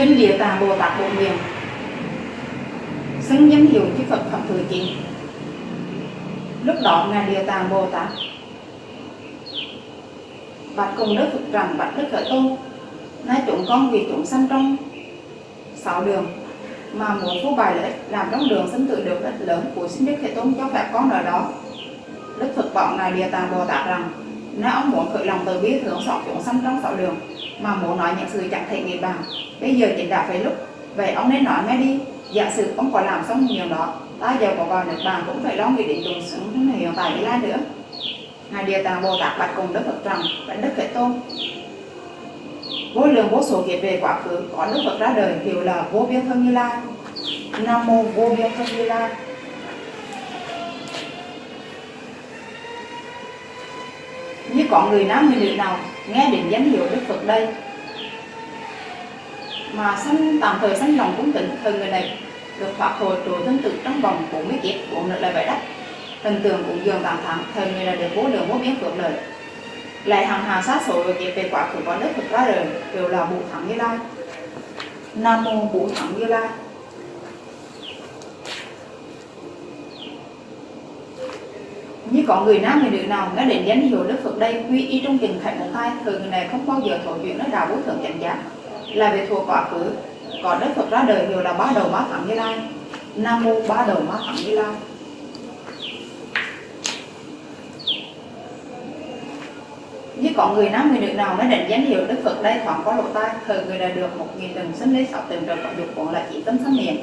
Kinh Địa Tạng Bồ Tát Bộ nguyện. Xứng danh hiệu chư Phật Phẩm Thứ Chín Lúc đó Ngài Địa Tạng Bồ Tát. Bạch cùng Đức Phật rằng Bạch Đức Khởi Tôn. Nay chúng con vì chúng sanh trong sáu đường mà muốn phô bài lợi ích làm trong đường sinh tự được ích lớn của sinh Đức Thế Tôn cho phép con ở đó. Đức Phật vọng này Địa Tạng Bồ Tát rằng, nếu ông muốn khởi lòng từ bi thường xót chúng sanh trong sáu đường, mà muốn nói những sự chẳng thể nghĩ bàn, bây giờ chính đã phải lúc. Vậy ông nên nói ngay đi. Giả sử ông có làm xong nhiều đó, ta giờ có vào nước bàn cũng phải lo nghĩ đến chúng sinh hiện tại như lai nữa. Ngài địa tạng bồ tát bạch cùng đức phật rằng, bạch đức thế tôn vô lượng vô số kiếp về quá khứ có đức phật ra đời hiệu là vô biên thân như lai. Nam mô vô biên thân như lai. Như có người nam người nữ nào nghe đến danh hiệu đức phật đây? Mà sanh tạm thời sanh lòng cũng tỉnh từ người này được thoát hồi trụ thân tự trong vòng 40 kiếp bốn nữa lời vậy đất thần tượng cũng dường tạm thẳng, thời người là được vô lượng vô biên phước lợi lại hàng hà sát số về kiếp về quả khứ có đức thực ra đời, đều là bổ thắng như lai. Nam mô bổ thắng như lai. Như có người nam, người nữ nào nghe đến danh hiệu đức phật đây, quy y trong tình khảnh một thai thời người này không bao giờ thổ chuyện nói đạo vô thượng chánh giác. Là về thuộc quá khứ còn đức phật ra đời đều là ba đầu ba thẳng như lai. Nam mô ba đầu ba thẳng như lai. Như có người nam, người nữ nào mới đến danh hiệu đức phật đây thoáng có lỗ tai thờ người đã được một nghìn lần sinh lấy sáu từng trời có dục cũng là chỉ tâm sanh niệm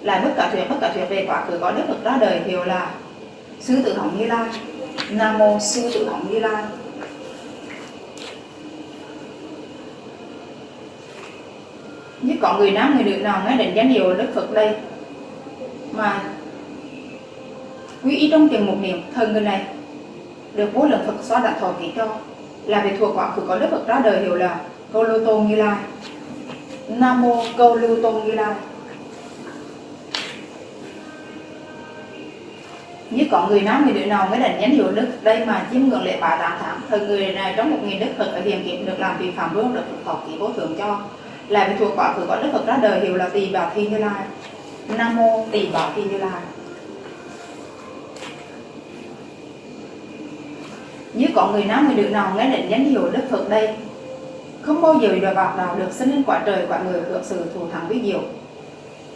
lại bất cả thuyết bất cả thuyết về quá khứ có đức phật ra đời, hiệu là sư tử hồng như lai. Nam mô sư tử hồng như lai. Như có người nam, người nữ nào nghe đến danh hiệu đức phật đây, mà quý ý trong tiền một niệm thờ người này được vô lượng phật xóa đã thọ ký cho là vì thuộc quả khứ có đức phật ra đời hiệu là câu lưu tôn như lai. Nam mô câu lưu tôn như lai. Như có người nam người nữ nào mới đánh nhánh hiệu đức, đây mà chiếm ngưỡng lễ bá tám tháng, thời người này trong một nghìn đức phật ở hiền kiếp được làm vi phạm vương được phật thọ ký vô thượng cho. Là vì thuộc quả khứ có đức phật ra đời hiệu là tỳ Bà thi như lai. Nam mô tỳ Bà thi như lai. Như có người nam người nữ nào nghe định danh hiệu đức phật đây không bao giờ đòi bạc nào được sinh lên quả trời quả người hưởng sự thù thắng với diệu.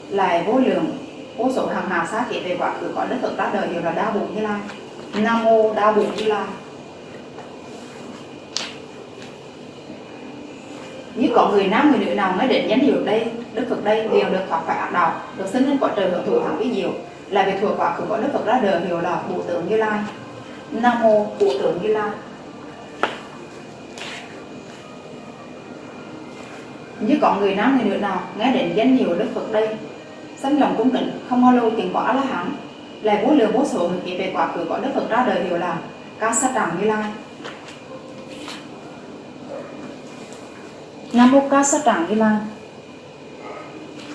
Lại vô lượng, vô số hàng hà sát kể về quả khứ có đức phật ra đời đều là đa bụng như lai. Nam mô đa bụng như lai. Như có người nam người nữ nào mới đến danh hiệu đây, đức phật đây đều được thoát khỏi ác đạo, được sinh lên quả trời hưởng thụ thắng với diệu. Là về thuộc quả khứ có đức phật ra đời hiểu là bộ tượng như lai nam mô bộ tượng như lai. Như có người nam người nữ nào nghe đến danh hiệu đức phật đây, sanh lòng cung kính, không bao lâu tiền quả là hẳn lại vô lượng vô số người kể về quả khứ có đức phật ra đời hiệu là ca sát tràng như lai. Nam mô ca sát tràng như lai.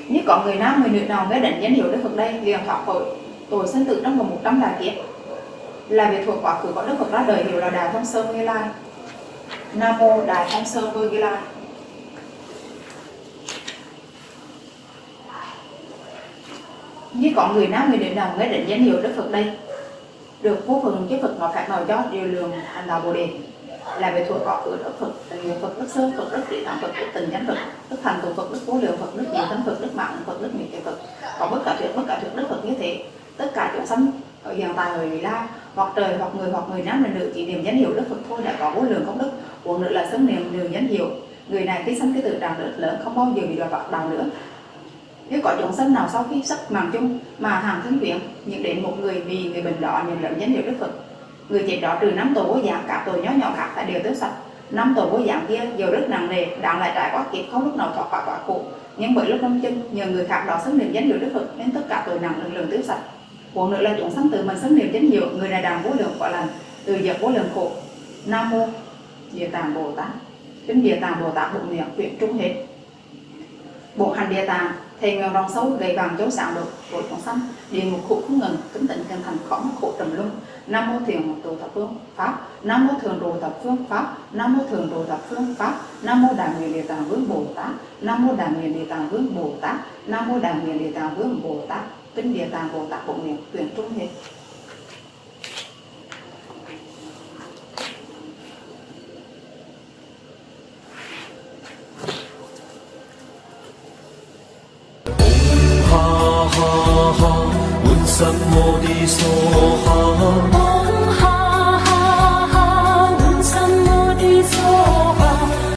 Như có người nam người nữ nào nghe đến danh hiệu đức phật đây, liền thoát tội tội sinh tử trong vòng một trăm đại kiếp là việc thuộc quá khứ có đức phật ra đời hiệu là đại thông sơn như lai. Nam mô đại thông sơn vương như lai. Như có người nam người nữ nào nghe đến danh hiệu đức phật đây, được vô phần chứ phật mà phạt nào cho điều lượng hành đạo bồ đề. Là về thuộc có của đức phật, tình nhiều phật, đức sơ phật, đức trị tạng phật, đức tình chánh phật, đức thành tụ phật, đức vô lượng phật, đức diệu thánh phật, đức mạng phật, đức mỹ phật. Có bất cả thuyết, bất cả thuyết đức phật như thế, tất cả chúng sanh ở hiện tại ở vị la hoặc trời, hoặc người hoặc người nam người nữ, chỉ niệm danh hiệu đức phật thôi, đã có vô lượng công đức. Uống nữa là xứng niệm đường danh hiệu. Người này khi sanh cái tự đạo rất lớn, không bao giờ bị đọa vào đạo nữa. Nếu có chúng sanh nào sau khi sắp mạng chung mà hàng thân quyến nhận đến một người vì người bệnh đó nhận lẫn danh hiệu đức phật, người chết đó trừ năm tổ vô dạng cả tội nhỏ nhỏ khác tại đều tiêu sạch. Năm tổ vô dạng kia, dù rất nặng nề, đáng lại trải qua kiếp không lúc nào thoát khỏi quả khổ. Nhưng bởi lúc năm chân, nhờ người khác đó xứng niệm danh hiệu đức phật, nên tất cả tội nặng lần lần tiêu sạch. Phụ nữa là chúng sanh tự mình sanh niệm chánh hiệu, người này đàm vô lượng quả lành từ giờ vô lượng khổ. Nam mô địa tạng bồ tát. Kinh địa tạng bồ tát bụng niệm quyển trung hết. Bộ hành địa tạng thì ngàn rồng sâu gầy vàng chấu sáng được của chúng sanh địa ngục khổ không ngừng tính tịnh chân thành khó khổ trầm luân. Nam mô thiền trụ thập phương pháp. Nam mô thường đồ thập phương pháp. Nam mô thường đồ thập phương pháp. Nam mô đại nguyện địa tạng vương bồ tát. Nam mô đại nguyện địa tạng vương bồ tát. Nam mô đại nguyện địa tạng vương bồ tát bên địa tạng bồ tát cũng niệm tuyển trung hết. Ha ha ha, Buddha Bodhisattva